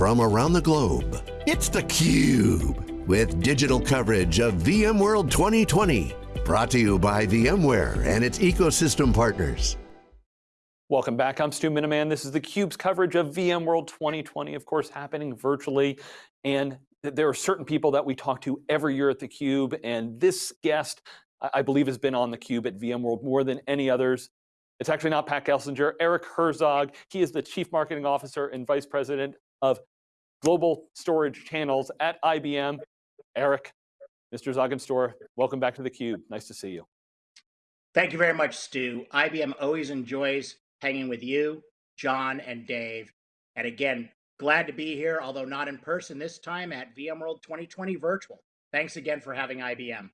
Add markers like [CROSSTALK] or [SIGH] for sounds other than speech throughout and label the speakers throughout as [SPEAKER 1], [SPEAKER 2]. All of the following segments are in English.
[SPEAKER 1] from around the globe. It's theCUBE, with digital coverage of VMworld 2020. Brought to you by VMware and its ecosystem partners.
[SPEAKER 2] Welcome back, I'm Stu Miniman. This is theCUBE's coverage of VMworld 2020, of course happening virtually. And there are certain people that we talk to every year at theCUBE, and this guest, I believe has been on theCUBE at VMworld more than any others. It's actually not Pat Gelsinger, Eric Herzog. He is the Chief Marketing Officer and Vice President of Global Storage Channels at IBM. Eric, Mr. Zoginstor, welcome back to theCUBE. Nice to see you.
[SPEAKER 3] Thank you very much, Stu. IBM always enjoys hanging with you, John, and Dave. And again, glad to be here, although not in person this time at VMworld 2020 virtual. Thanks again for having IBM.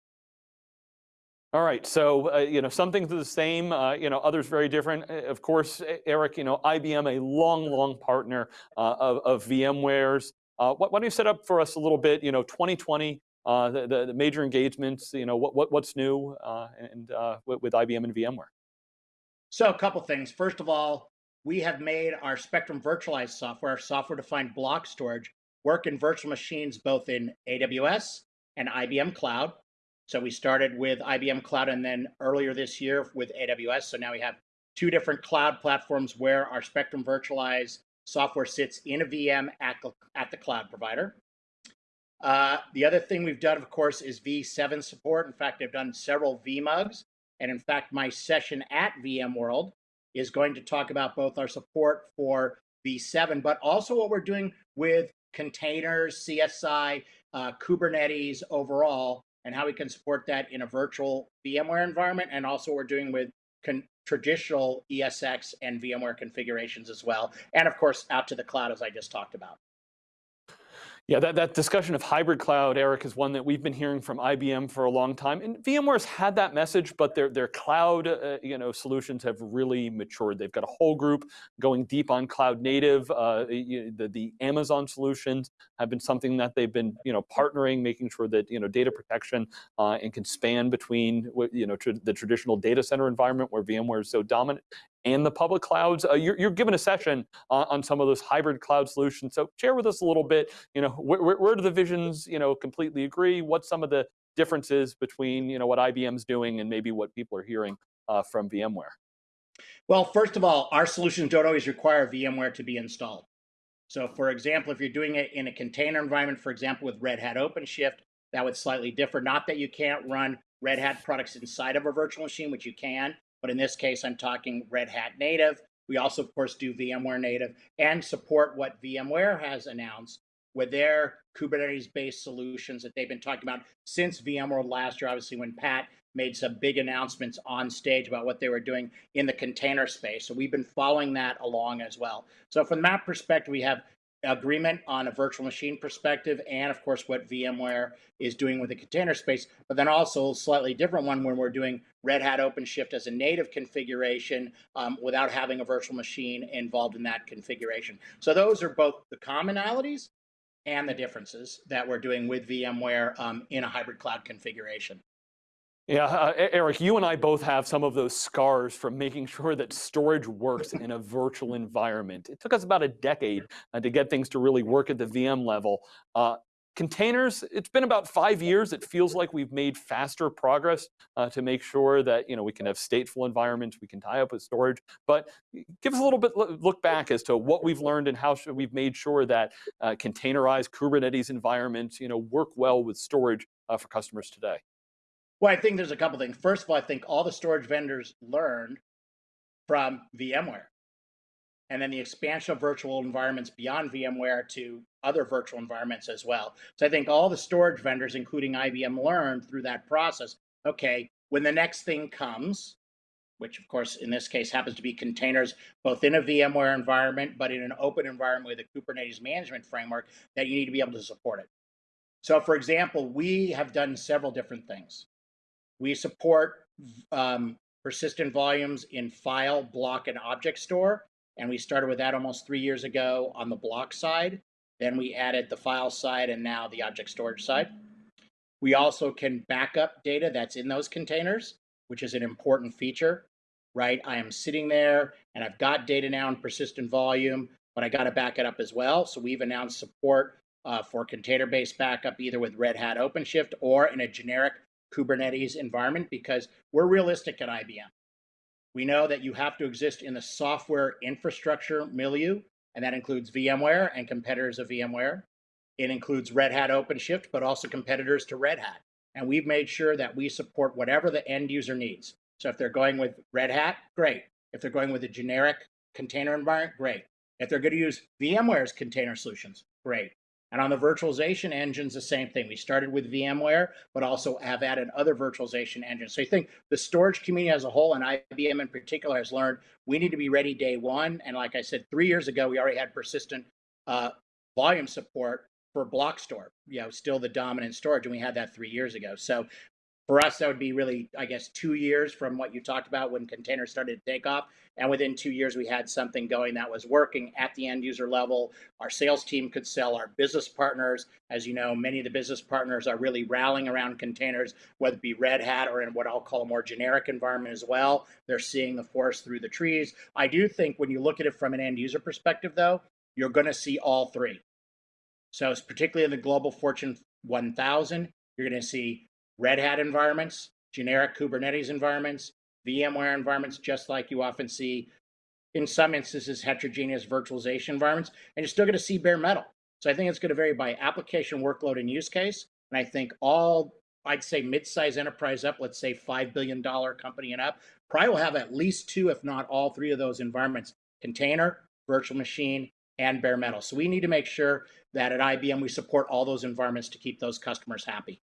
[SPEAKER 2] All right, so uh, you know some things are the same, uh, you know others very different. Uh, of course, Eric, you know IBM, a long, long partner uh, of, of, VMware's. Uh, why don't you set up for us a little bit? You know, 2020, uh, the, the, the, major engagements. You know, what, what what's new and with, with IBM and VMware.
[SPEAKER 3] So a couple things. First of all, we have made our Spectrum virtualized software, our software-defined block storage, work in virtual machines both in AWS and IBM Cloud. So we started with IBM Cloud and then earlier this year with AWS. So now we have two different cloud platforms where our Spectrum virtualized software sits in a VM at, at the cloud provider. Uh, the other thing we've done, of course, is V7 support. In fact, I've done several VMUGs. And in fact, my session at VMworld is going to talk about both our support for V7, but also what we're doing with containers, CSI, uh, Kubernetes overall, and how we can support that in a virtual VMware environment, and also what we're doing with traditional ESX and VMware configurations as well, and of course out to the cloud as I just talked about.
[SPEAKER 2] Yeah, that, that discussion of hybrid cloud, Eric, is one that we've been hearing from IBM for a long time. And VMware's had that message, but their, their cloud uh, you know, solutions have really matured. They've got a whole group going deep on cloud native. Uh, the, the Amazon solutions have been something that they've been you know, partnering, making sure that you know, data protection uh, and can span between you know, the traditional data center environment where VMware is so dominant and the public clouds. Uh, you're, you're given a session on, on, some of those hybrid cloud solutions. So share with us a little bit, you know, where, where do the visions, you know, completely agree? What's some of the differences between, you know, what IBM's doing and maybe what people are hearing uh, from VMware?
[SPEAKER 3] Well, first of all, our solutions don't always require VMware to be installed. So for example, if you're doing it in a container environment, for example, with Red Hat OpenShift, that would slightly differ. Not that you can't run Red Hat products inside of a virtual machine, which you can, but in this case, I'm talking Red Hat native. We also, of course, do VMware native and support what VMware has announced with their Kubernetes-based solutions that they've been talking about since VMworld last year, obviously when Pat made some big announcements on stage about what they were doing in the container space. So we've been following that along as well. So from that perspective, we have agreement on a virtual machine perspective, and of course what VMware is doing with the container space, but then also a slightly different one when we're doing Red Hat OpenShift as a native configuration um, without having a virtual machine involved in that configuration. So those are both the commonalities and the differences that we're doing with VMware um, in a hybrid cloud configuration.
[SPEAKER 2] Yeah, uh, Eric, you and I both have some of those scars from making sure that storage works in a virtual environment. It took us about a decade uh, to get things to really work at the VM level. Uh, containers, it's been about five years. It feels like we've made faster progress uh, to make sure that you know we can have stateful environments, we can tie up with storage. But give us a little bit look back as to what we've learned and how we've made sure that uh, containerized Kubernetes environments you know work well with storage uh, for customers today.
[SPEAKER 3] Well, I think there's a couple things. First of all, I think all the storage vendors learned from VMware. And then the expansion of virtual environments beyond VMware to other virtual environments as well. So I think all the storage vendors, including IBM, learned through that process. Okay, when the next thing comes, which of course in this case happens to be containers both in a VMware environment, but in an open environment with a Kubernetes management framework, that you need to be able to support it. So for example, we have done several different things. We support um, persistent volumes in file, block, and object store. And we started with that almost three years ago on the block side. Then we added the file side and now the object storage side. We also can back up data that's in those containers, which is an important feature, right? I am sitting there and I've got data now in persistent volume. but I got to back it up as well. So we've announced support uh, for container-based backup either with Red Hat OpenShift or in a generic Kubernetes environment because we're realistic at IBM. We know that you have to exist in the software infrastructure milieu, and that includes VMware and competitors of VMware. It includes Red Hat OpenShift, but also competitors to Red Hat. And we've made sure that we support whatever the end user needs. So if they're going with Red Hat, great. If they're going with a generic container environment, great. If they're going to use VMware's container solutions, great. And on the virtualization engines, the same thing. We started with VMware, but also have added other virtualization engines. So you think the storage community as a whole, and IBM in particular, has learned we need to be ready day one. And like I said, three years ago, we already had persistent uh, volume support for block store, you know, still the dominant storage, and we had that three years ago. So for us, that would be really, I guess, two years from what you talked about when containers started to take off. And within two years, we had something going that was working at the end user level. Our sales team could sell our business partners. As you know, many of the business partners are really rallying around containers, whether it be Red Hat or in what I'll call a more generic environment as well. They're seeing the forest through the trees. I do think when you look at it from an end user perspective, though, you're going to see all three. So, it's particularly in the global Fortune 1000, you're going to see Red Hat environments, generic Kubernetes environments, VMware environments, just like you often see in some instances heterogeneous virtualization environments, and you're still going to see bare metal. So I think it's going to vary by application workload and use case. And I think all, I'd say mid-size enterprise up, let's say $5 billion company and up, probably will have at least two, if not all three of those environments, container, virtual machine, and bare metal. So we need to make sure that at IBM we support all those environments to keep those customers happy.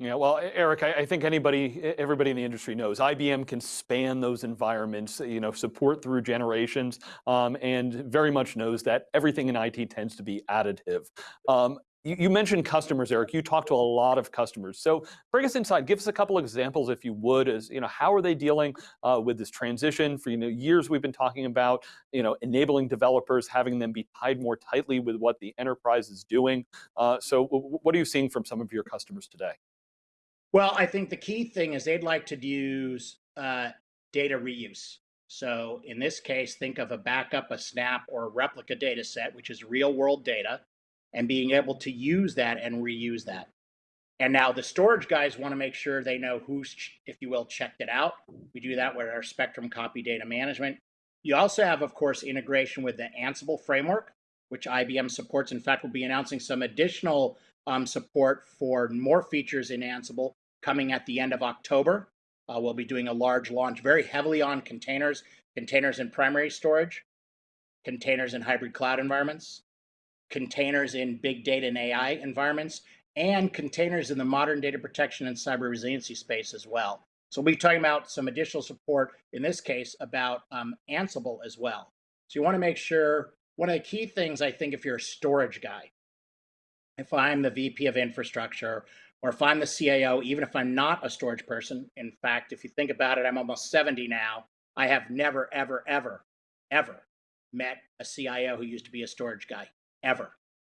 [SPEAKER 2] Yeah, well, Eric, I, I, think anybody, everybody in the industry knows IBM can span those environments, you know, support through generations, um, and very much knows that everything in IT tends to be additive. Um, you, you, mentioned customers, Eric. You talk to a lot of customers. So bring us inside. Give us a couple examples, if you would, as you know, how are they dealing uh, with this transition? For you know, years we've been talking about, you know, enabling developers, having them be tied more tightly with what the enterprise is doing. Uh, so what are you seeing from some of your customers today?
[SPEAKER 3] Well, I think the key thing is they'd like to use uh, data reuse. So in this case, think of a backup, a snap, or a replica data set, which is real world data, and being able to use that and reuse that. And now the storage guys want to make sure they know who's, if you will, checked it out. We do that with our Spectrum copy data management. You also have, of course, integration with the Ansible framework, which IBM supports. In fact, we'll be announcing some additional um, support for more features in Ansible coming at the end of October. Uh, we'll be doing a large launch very heavily on containers, containers in primary storage, containers in hybrid cloud environments, containers in big data and AI environments, and containers in the modern data protection and cyber resiliency space as well. So we'll be talking about some additional support, in this case, about um, Ansible as well. So you want to make sure, one of the key things, I think, if you're a storage guy, if I'm the VP of infrastructure or if I'm the CIO, even if I'm not a storage person, in fact, if you think about it, I'm almost 70 now. I have never, ever, ever, ever met a CIO who used to be a storage guy, ever.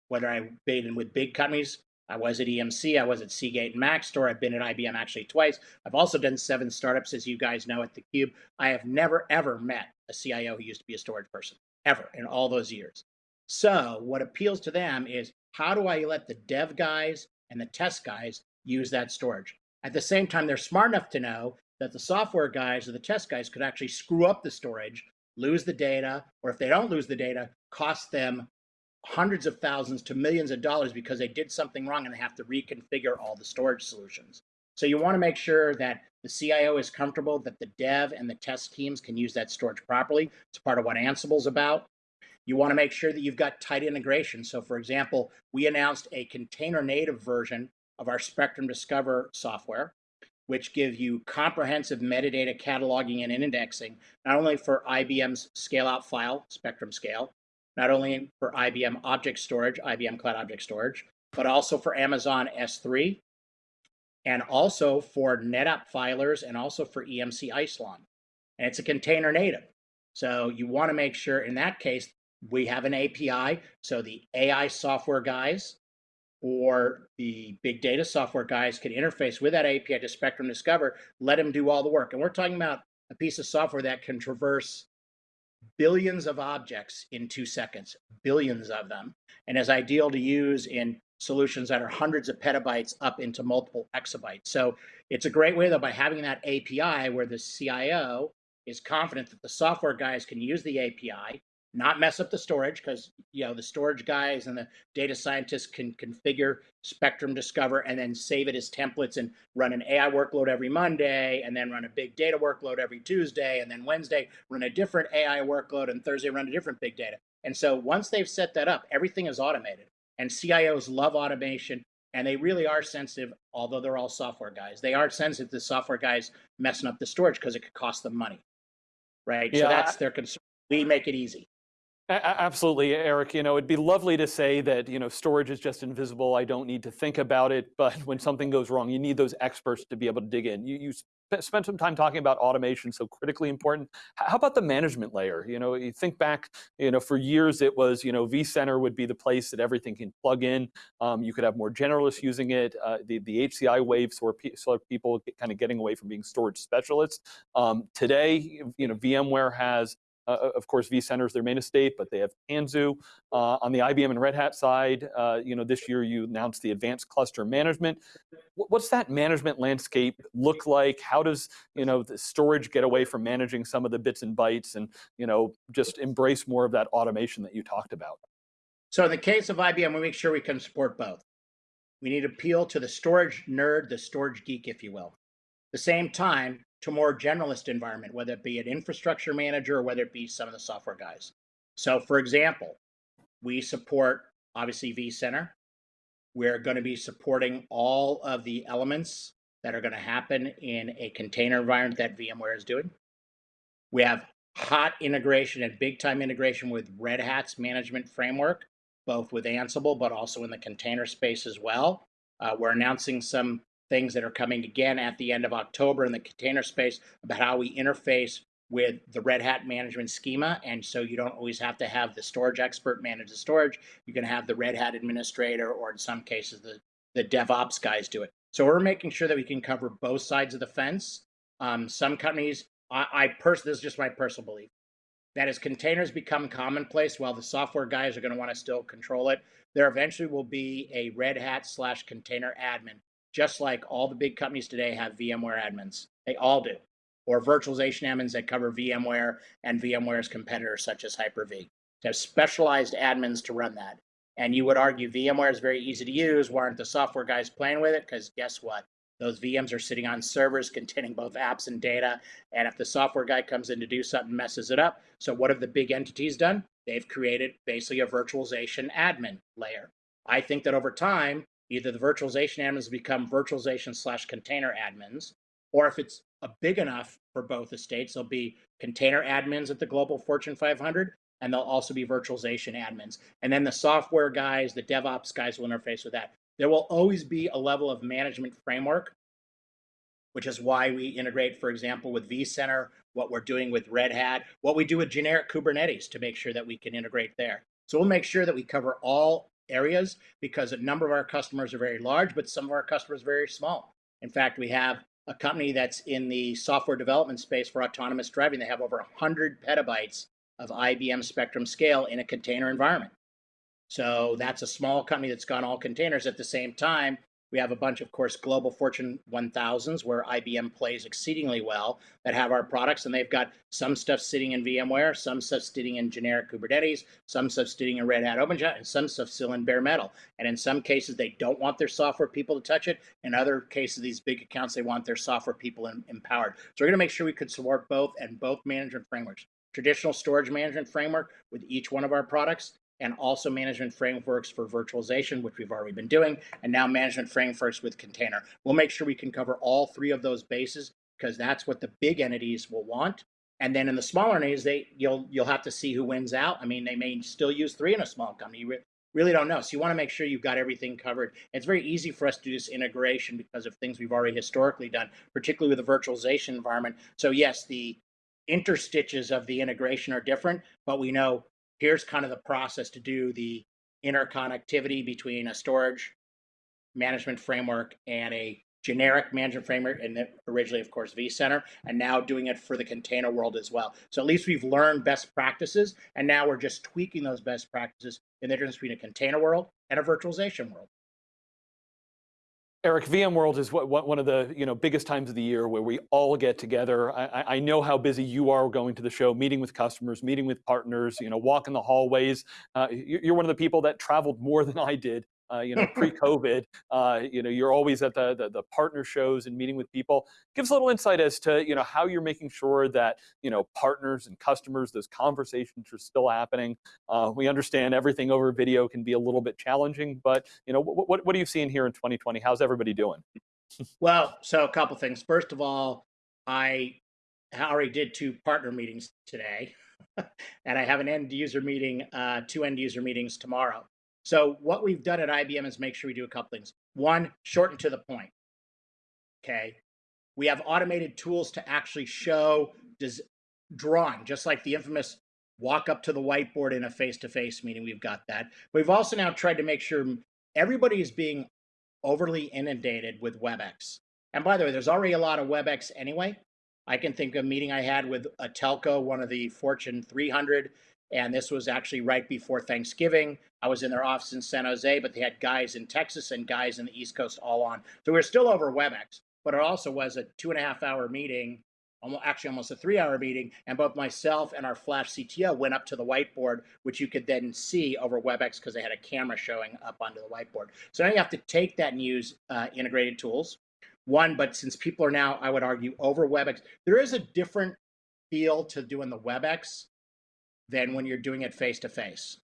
[SPEAKER 3] Whether I've been with big companies, I was at EMC, I was at Seagate and Maxtor, I've been at IBM actually twice. I've also done seven startups, as you guys know, at theCUBE. I have never, ever met a CIO who used to be a storage person, ever, in all those years. So what appeals to them is how do I let the dev guys and the test guys use that storage. At the same time, they're smart enough to know that the software guys or the test guys could actually screw up the storage, lose the data, or if they don't lose the data, cost them hundreds of thousands to millions of dollars because they did something wrong and they have to reconfigure all the storage solutions. So you want to make sure that the CIO is comfortable that the dev and the test teams can use that storage properly. It's part of what Ansible's about. You want to make sure that you've got tight integration. So for example, we announced a container native version of our Spectrum Discover software, which give you comprehensive metadata cataloging and indexing, not only for IBM's scale out file, Spectrum Scale, not only for IBM Object Storage, IBM Cloud Object Storage, but also for Amazon S3, and also for NetApp filers, and also for EMC Isilon. And it's a container native. So you want to make sure in that case, we have an API. So the AI software guys or the big data software guys can interface with that API to Spectrum Discover, let them do all the work. And we're talking about a piece of software that can traverse billions of objects in two seconds, billions of them, and is ideal to use in solutions that are hundreds of petabytes up into multiple exabytes. So it's a great way though by having that API where the CIO is confident that the software guys can use the API, not mess up the storage because you know the storage guys and the data scientists can configure Spectrum Discover and then save it as templates and run an AI workload every Monday and then run a big data workload every Tuesday and then Wednesday run a different AI workload and Thursday run a different big data. And so once they've set that up, everything is automated. And CIOs love automation and they really are sensitive, although they're all software guys. They are sensitive to software guys messing up the storage because it could cost them money. Right. Yeah, so that's their concern. We make it easy.
[SPEAKER 2] Absolutely, Eric. You know, it'd be lovely to say that, you know, storage is just invisible. I don't need to think about it. But when something goes wrong, you need those experts to be able to dig in. You, you spent some time talking about automation, so critically important. How about the management layer? You know, you think back, you know, for years it was, you know, vCenter would be the place that everything can plug in. Um, you could have more generalists using it. Uh, the, the HCI wave saw, saw people kind of getting away from being storage specialists. Um, today, you know, VMware has uh, of course, vCenter is their main estate, but they have Tanzu. Uh, on the IBM and Red Hat side, uh, you know, this year you announced the Advanced Cluster Management. What's that management landscape look like? How does, you know, the storage get away from managing some of the bits and bytes and, you know, just embrace more of that automation that you talked about?
[SPEAKER 3] So in the case of IBM, we make sure we can support both. We need to appeal to the storage nerd, the storage geek, if you will. At the same time, to more generalist environment, whether it be an infrastructure manager or whether it be some of the software guys. So for example, we support obviously vCenter. We're going to be supporting all of the elements that are going to happen in a container environment that VMware is doing. We have hot integration and big time integration with Red Hat's management framework, both with Ansible, but also in the container space as well. Uh, we're announcing some things that are coming again at the end of October in the container space about how we interface with the Red Hat management schema. And so you don't always have to have the storage expert manage the storage. You can have the Red Hat administrator, or in some cases, the, the DevOps guys do it. So we're making sure that we can cover both sides of the fence. Um, some companies, I, I personally, this is just my personal belief, that as containers become commonplace, while the software guys are going to want to still control it, there eventually will be a Red Hat slash container admin just like all the big companies today have VMware admins. They all do. Or virtualization admins that cover VMware and VMware's competitors, such as Hyper-V. To have specialized admins to run that. And you would argue VMware is very easy to use. Why aren't the software guys playing with it? Because guess what? Those VMs are sitting on servers containing both apps and data. And if the software guy comes in to do something, messes it up. So what have the big entities done? They've created basically a virtualization admin layer. I think that over time, Either the virtualization admins become virtualization slash container admins, or if it's a big enough for both estates, there'll be container admins at the global Fortune 500, and they'll also be virtualization admins. And then the software guys, the DevOps guys will interface with that. There will always be a level of management framework, which is why we integrate, for example, with vCenter, what we're doing with Red Hat, what we do with generic Kubernetes to make sure that we can integrate there. So we'll make sure that we cover all areas because a number of our customers are very large, but some of our customers are very small. In fact, we have a company that's in the software development space for autonomous driving. They have over 100 petabytes of IBM Spectrum scale in a container environment. So that's a small company that's got all containers. At the same time, we have a bunch, of course, global Fortune 1000s where IBM plays exceedingly well that have our products, and they've got some stuff sitting in VMware, some stuff sitting in generic Kubernetes, some stuff sitting in Red Hat OpenShift, and some stuff still in bare metal. And in some cases, they don't want their software people to touch it. In other cases, these big accounts, they want their software people in, empowered. So we're going to make sure we could support both and both management frameworks traditional storage management framework with each one of our products, and also management frameworks for virtualization, which we've already been doing, and now management frameworks with container. We'll make sure we can cover all three of those bases because that's what the big entities will want. And then in the smaller entities, they you'll you'll have to see who wins out. I mean, they may still use three in a small company. You re really don't know. So you want to make sure you've got everything covered. It's very easy for us to do this integration because of things we've already historically done, particularly with the virtualization environment. So yes, the interstitches of the integration are different, but we know here's kind of the process to do the interconnectivity between a storage management framework and a generic management framework and originally, of course, vCenter, and now doing it for the container world as well. So at least we've learned best practices, and now we're just tweaking those best practices in the difference between a container world and a virtualization world.
[SPEAKER 2] Eric, VMworld is what, what, one of the you know biggest times of the year where we all get together. I, I, know how busy you are going to the show, meeting with customers, meeting with partners, you know, walking the hallways. Uh, you're one of the people that traveled more than I did uh, you know, [LAUGHS] pre-COVID, uh, you know, you're always at the, the, the partner shows and meeting with people. Give us a little insight as to you know how you're making sure that you know partners and customers, those conversations are still happening. Uh, we understand everything over video can be a little bit challenging, but you know, what what, what are you seeing here in 2020? How's everybody doing? [LAUGHS]
[SPEAKER 3] well, so a couple things. First of all, I already did two partner meetings today, [LAUGHS] and I have an end user meeting, uh, two end user meetings tomorrow. So what we've done at IBM is make sure we do a couple things. One, shorten to the point. Okay. We have automated tools to actually show does drawing, just like the infamous walk up to the whiteboard in a face-to-face meeting. We've got that. We've also now tried to make sure everybody is being overly inundated with WebEx. And by the way, there's already a lot of WebEx anyway. I can think of a meeting I had with a telco, one of the Fortune 300, and this was actually right before Thanksgiving. I was in their office in San Jose, but they had guys in Texas and guys in the East Coast all on. So we were still over WebEx, but it also was a two and a half hour meeting, almost, actually almost a three hour meeting. And both myself and our Flash CTO went up to the whiteboard, which you could then see over WebEx because they had a camera showing up onto the whiteboard. So now you have to take that and use uh, integrated tools. One, but since people are now, I would argue, over WebEx, there is a different feel to doing the WebEx than when you're doing it face to face.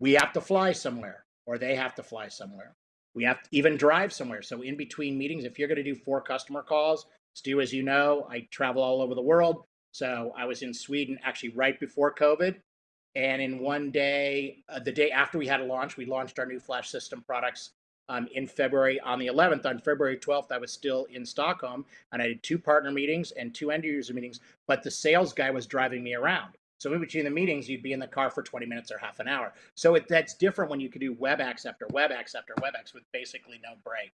[SPEAKER 3] We have to fly somewhere, or they have to fly somewhere. We have to even drive somewhere. So in between meetings, if you're going to do four customer calls, Stu, as you know, I travel all over the world. So I was in Sweden actually right before COVID. And in one day, uh, the day after we had a launch, we launched our new Flash system products um, in February on the 11th. On February 12th, I was still in Stockholm and I did two partner meetings and two end user meetings, but the sales guy was driving me around. So in between the meetings, you'd be in the car for 20 minutes or half an hour. So it, that's different when you could do WebEx after WebEx after WebEx with basically no break.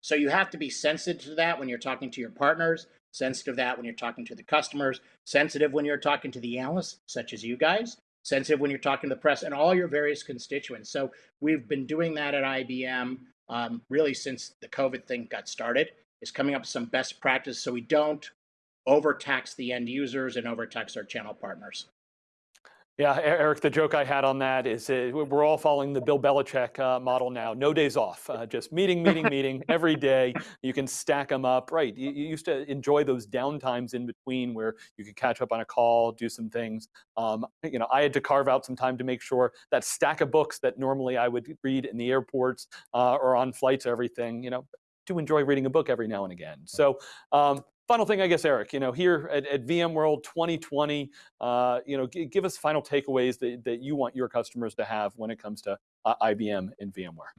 [SPEAKER 3] So you have to be sensitive to that when you're talking to your partners, sensitive to that when you're talking to the customers, sensitive when you're talking to the analysts, such as you guys, sensitive when you're talking to the press and all your various constituents. So we've been doing that at IBM um, really since the COVID thing got started, is coming up with some best practice so we don't overtax the end users and overtax our channel partners.
[SPEAKER 2] Yeah, Eric, the joke I had on that is uh, we're all following the Bill Belichick uh, model now. No days off, uh, [LAUGHS] just meeting, meeting, meeting every day. You can stack them up. Right, you, you, used to enjoy those downtimes in between where you could catch up on a call, do some things. Um, you know, I had to carve out some time to make sure that stack of books that normally I would read in the airports uh, or on flights, everything, you know, to enjoy reading a book every now and again. So um, final thing, I guess, Eric, you know, here at, at VMworld 2020, uh, you know, give us final takeaways that, that you want your customers to have when it comes to uh, IBM and VMware.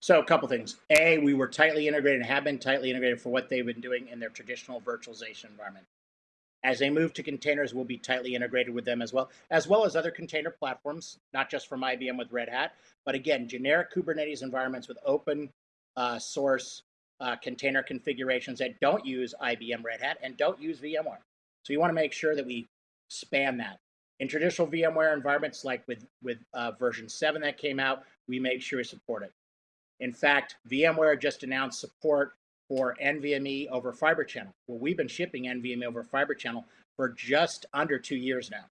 [SPEAKER 3] So a couple things. A, we were tightly integrated and have been tightly integrated for what they've been doing in their traditional virtualization environment. As they move to containers, we'll be tightly integrated with them as well, as well as other container platforms, not just from IBM with Red Hat, but again, generic Kubernetes environments with open uh, source uh, container configurations that don't use IBM Red Hat and don't use VMware. So you want to make sure that we span that. In traditional VMware environments, like with, with uh, version 7 that came out, we make sure we support it. In fact, VMware just announced support for NVMe over Fiber Channel. Well, we've been shipping NVMe over Fiber Channel for just under two years now.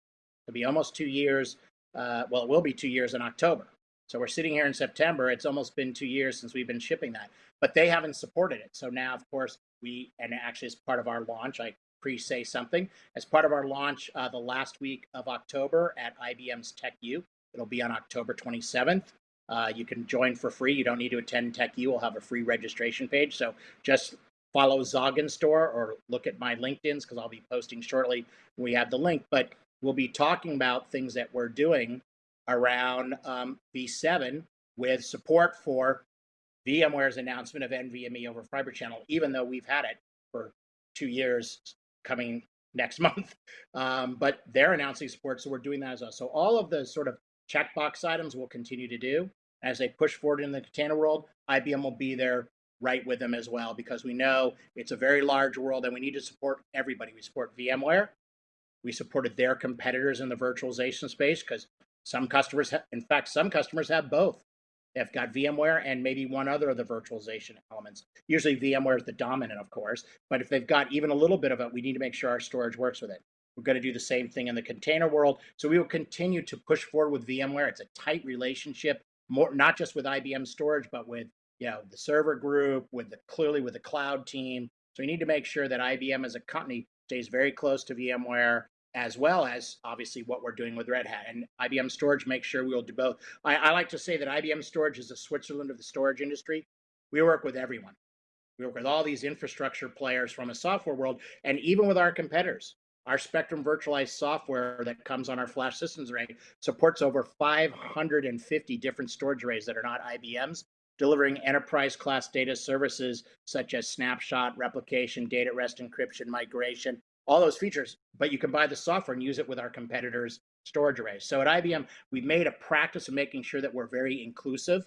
[SPEAKER 3] It'll be almost two years. Uh, well, it will be two years in October. So we're sitting here in September. It's almost been two years since we've been shipping that, but they haven't supported it. So now, of course, we, and actually as part of our launch, I pre-say something, as part of our launch uh, the last week of October at IBM's TechU, it'll be on October 27th. Uh, you can join for free. You don't need to attend TechU. We'll have a free registration page. So just follow Zoginstor or look at my LinkedIn's because I'll be posting shortly we have the link. But we'll be talking about things that we're doing around um, v7 with support for VMware's announcement of NVMe over Fiber Channel, even though we've had it for two years coming next [LAUGHS] month. Um, but they're announcing support, so we're doing that as well. So all of the sort of checkbox items we'll continue to do. As they push forward in the container world, IBM will be there right with them as well because we know it's a very large world and we need to support everybody. We support VMware. We supported their competitors in the virtualization space because some customers, in fact, some customers have both. They've got VMware and maybe one other of the virtualization elements. Usually VMware is the dominant, of course, but if they've got even a little bit of it, we need to make sure our storage works with it. We're going to do the same thing in the container world. So we will continue to push forward with VMware. It's a tight relationship, more not just with IBM storage, but with you know the server group, with the clearly with the cloud team. So we need to make sure that IBM as a company stays very close to VMware, as well as obviously what we're doing with Red Hat. And IBM Storage makes sure we'll do both. I, I like to say that IBM Storage is the Switzerland of the storage industry. We work with everyone. We work with all these infrastructure players from a software world, and even with our competitors. Our Spectrum virtualized software that comes on our flash systems array supports over 550 different storage arrays that are not IBM's, delivering enterprise class data services such as snapshot, replication, data at rest encryption, migration, all those features. But you can buy the software and use it with our competitors' storage arrays. So at IBM, we've made a practice of making sure that we're very inclusive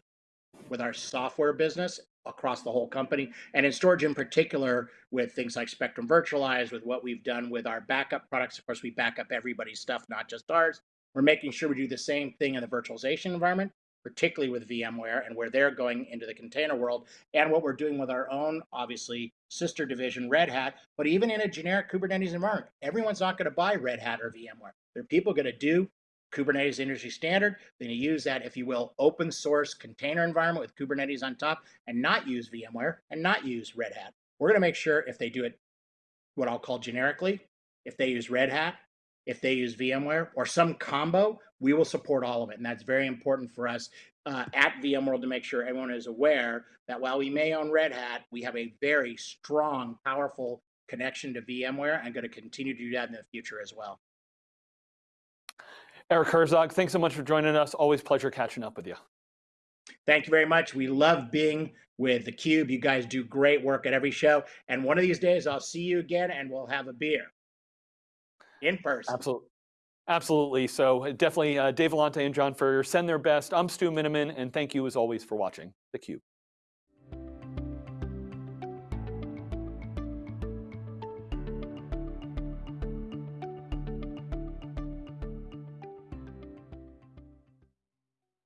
[SPEAKER 3] with our software business across the whole company and in storage in particular with things like spectrum virtualized with what we've done with our backup products of course we back up everybody's stuff not just ours we're making sure we do the same thing in the virtualization environment particularly with vmware and where they're going into the container world and what we're doing with our own obviously sister division red hat but even in a generic kubernetes environment everyone's not going to buy red hat or vmware there are people going to do Kubernetes industry standard. Then you use that, if you will, open source container environment with Kubernetes on top and not use VMware and not use Red Hat. We're going to make sure if they do it what I'll call generically, if they use Red Hat, if they use VMware or some combo, we will support all of it. And that's very important for us uh, at VMworld to make sure everyone is aware that while we may own Red Hat, we have a very strong, powerful connection to VMware and going to continue to do that in the future as well.
[SPEAKER 2] Eric Herzog, thanks so much for joining us. Always pleasure catching up with you.
[SPEAKER 3] Thank you very much. We love being with theCUBE. You guys do great work at every show. And one of these days I'll see you again and we'll have a beer in person.
[SPEAKER 2] Absolutely. Absolutely. So definitely uh, Dave Vellante and John Furrier send their best. I'm Stu Miniman and thank you as always for watching theCUBE.